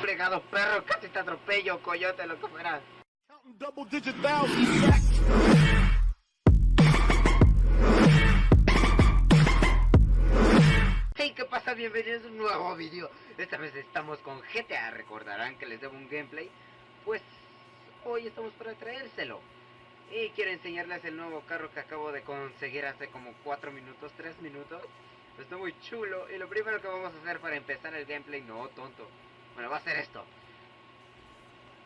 Fregado perro, casi te atropello, coyote, lo que fuera. Hey, ¿qué pasa? Bienvenidos a un nuevo vídeo. Esta vez estamos con GTA. Recordarán que les debo un gameplay. Pues hoy estamos para traérselo. Y quiero enseñarles el nuevo carro que acabo de conseguir hace como 4 minutos, 3 minutos. Está muy chulo. Y lo primero que vamos a hacer para empezar el gameplay, no tonto. Bueno, va a ser esto.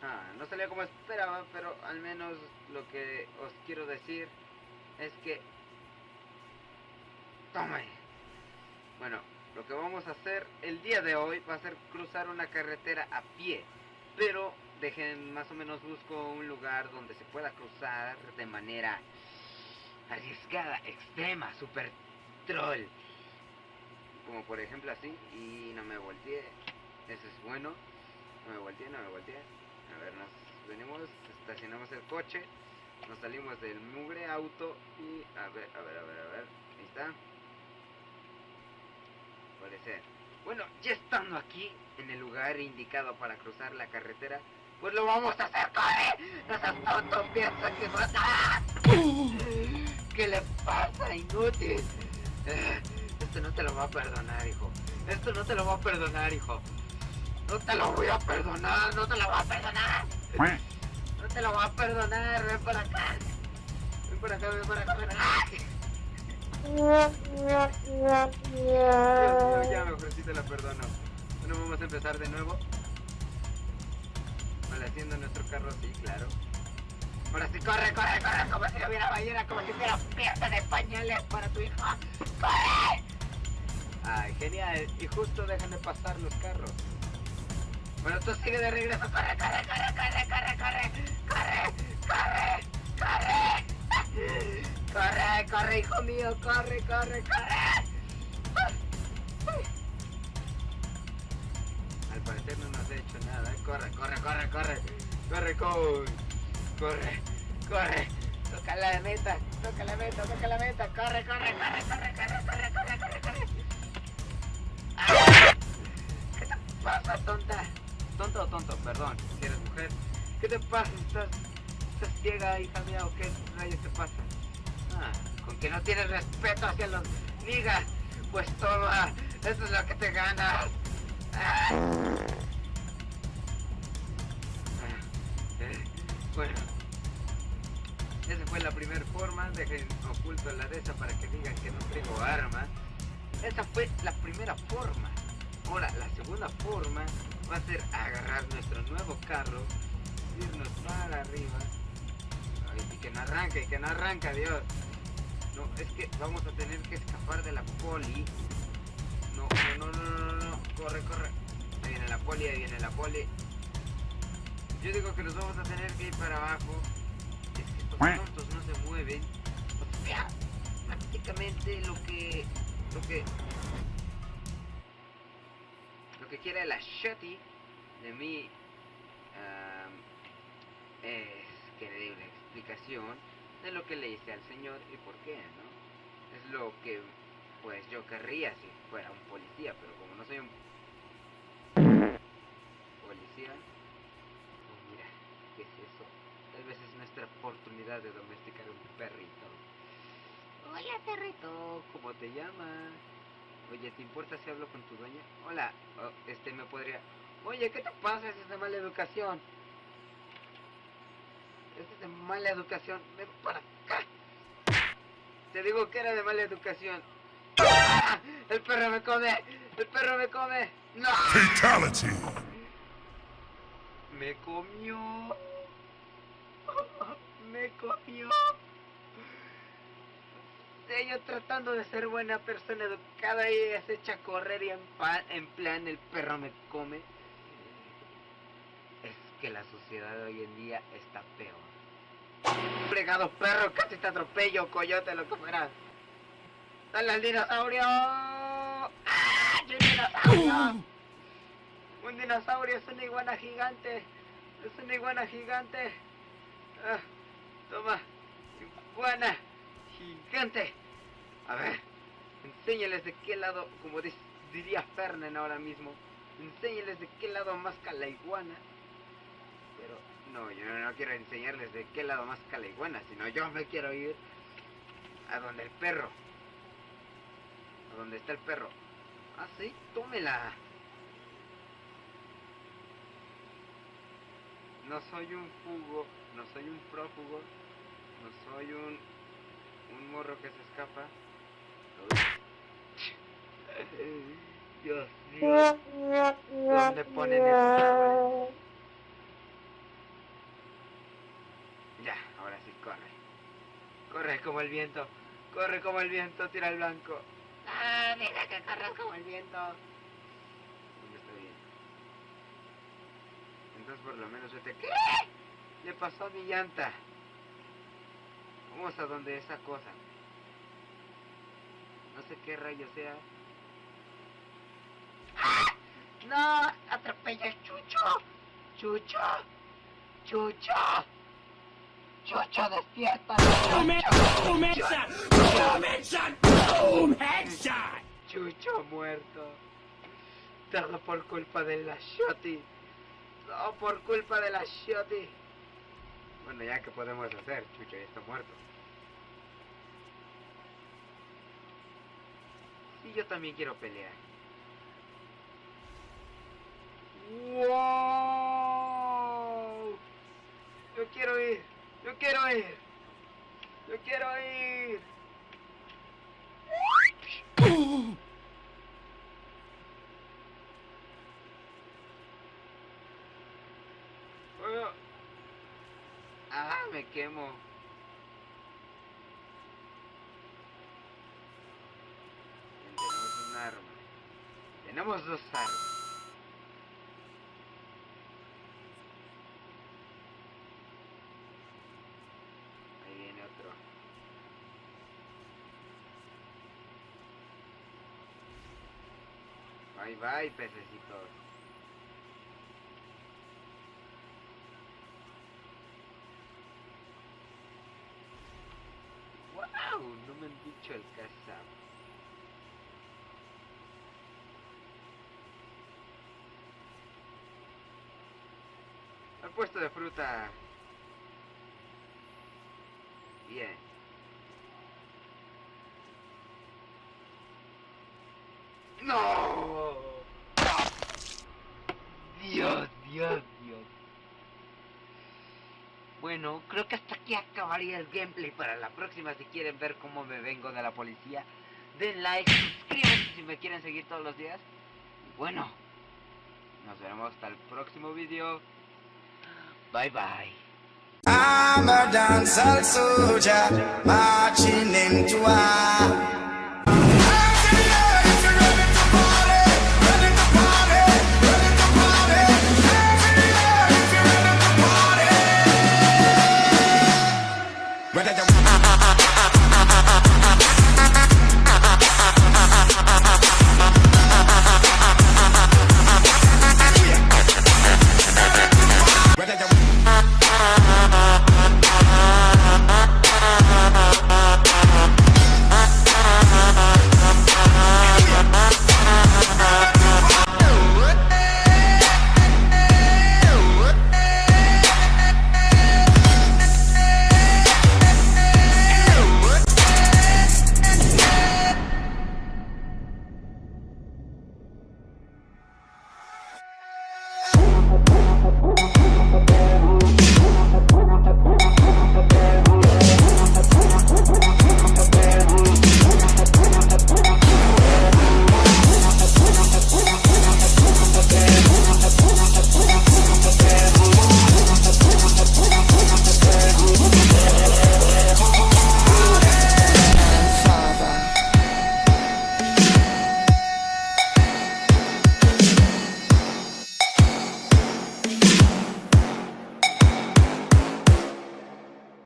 Ah, no salió como esperaba, pero al menos lo que os quiero decir es que... Tome. Bueno, lo que vamos a hacer el día de hoy va a ser cruzar una carretera a pie. Pero dejen, más o menos busco un lugar donde se pueda cruzar de manera arriesgada, extrema, super troll. Como por ejemplo así, y no me volteé. Eso es bueno. No me volteé, no me volteé. A ver, nos venimos, estacionamos el coche, nos salimos del mugre auto y a ver, a ver, a ver, a ver. Ahí está. Puede ser. Bueno, ya estando aquí, en el lugar indicado para cruzar la carretera, pues lo vamos a hacer, ¡corre! No seas tonto, piensa que vas a... ¿Qué le pasa, inútil? Esto no te lo va a perdonar, hijo. Esto no te lo va a perdonar, hijo. No te lo voy a perdonar, no te lo voy a perdonar. No te lo voy a perdonar, ven para acá. Ven para acá, ven para acá, ven acá. ya mejor sí te la perdono. Bueno, vamos a empezar de nuevo. Malhaciendo nuestro carro, sí, claro. Ahora sí, corre, corre, corre, como si no hubiera ballena, como si fuera fiesta de pañales para tu hijo. ¡Corre! Ay, genial. Y justo dejan de pasar los carros. Bueno, tú sigue de regreso. Corre, corre, corre, corre, corre, corre. Corre, corre, corre. Corre, corre, hijo mío. Corre, corre, corre. Al parecer no nos ha hecho nada. Corre, corre, corre, corre. Corre, corre. Corre, corre. Toca la meta. Toca la meta, toca la meta. Corre, corre, corre, corre. ¿Qué te pasa? ¿Estás, estás ciega, hija mía, o qué rayos te pasa? Ah, con que no tienes respeto hacia los ligas. Pues toma, eso es lo que te ganas. Ah. Eh, bueno, esa fue la primera forma. Dejen oculto la de esa para que digan que no traigo armas. Esa fue la primera forma. Ahora, la segunda forma va a ser agarrar nuestro nuevo carro, irnos para arriba. y que no arranca, y que no arranca, Dios. No, es que vamos a tener que escapar de la poli. No, no, no, no, no, no. Corre, corre. Ahí viene la poli, ahí viene la poli. Yo digo que nos vamos a tener que ir para abajo. Es que estos tontos no se mueven. Prácticamente lo que... Lo que que quiere la Shotty de mí um, es que le dé una explicación de lo que le hice al Señor y por qué, ¿no? Es lo que pues yo querría si fuera un policía, pero como no soy un policía, pues mira, ¿qué es eso? Tal vez es nuestra oportunidad de domesticar un perrito. Hola perrito, ¿cómo te llamas? Oye, ¿te importa si hablo con tu dueña? Hola, oh, este me podría... Oye, ¿qué te pasa? Es de mala educación. Este es de mala educación. Ven para acá. Te digo que era de mala educación. ¡Ah! ¡El perro me come! ¡El perro me come! ¡No! Fatality. Me comió. Me comió ella tratando de ser buena persona educada y ella se echa a correr y en, en plan el perro me come. Que la sociedad de hoy en día está peor. Fregado perro, casi te atropello, coyote, lo que fuera. ¡Dale al dinosaurio! ¡Ah! ¡Un dinosaurio! Un dinosaurio es una iguana gigante. Es una iguana gigante. Ah, toma, iguana gigante. A ver, enséñales de qué lado, como diría Fernen ahora mismo, enséñales de qué lado más la iguana. Pero no, yo no quiero enseñarles de qué lado más la iguana, sino yo me quiero ir a donde el perro. A donde está el perro. Ah, sí, tómela. No soy un fugo, no soy un prófugo, no soy un, un morro que se escapa. Dios mío. ¿Dónde ponen esos? Ya, ahora sí, corre. Corre como el viento. Corre como el viento, tira el blanco. Ah, mira que corre como el viento. ¿Dónde está bien? Entonces por lo menos yo te... ¿Qué? Le pasó a mi llanta. Vamos a donde esa cosa. No sé qué rayo sea. ¡No! ¡Atropella el Chucho! ¡Chucho! ¡Chucho! ¡Chucho, despierta! ¡Boom headshot! ¡Boom headshot! ¡Boom! ¡Chucho muerto! Todo por culpa de la Shoti. Todo por culpa de la Shoti. Bueno, ya que podemos hacer, Chucho ya está muerto. Sí, yo también quiero pelear. ¡Wow! Yo quiero ir. Yo quiero ir. Yo quiero ir. Ah, me quemo. Tenemos un arma. Tenemos dos armas. Ahí viene otro. Bye bye, pececitos. ¡Wow! No me han dicho el cazado. El puesto de fruta. Bien. ¡No! Dios, Dios. Bueno, creo que hasta aquí acabaría el gameplay para la próxima. Si quieren ver cómo me vengo de la policía, den like, suscríbanse si me quieren seguir todos los días. Y bueno, nos vemos hasta el próximo video. Bye bye.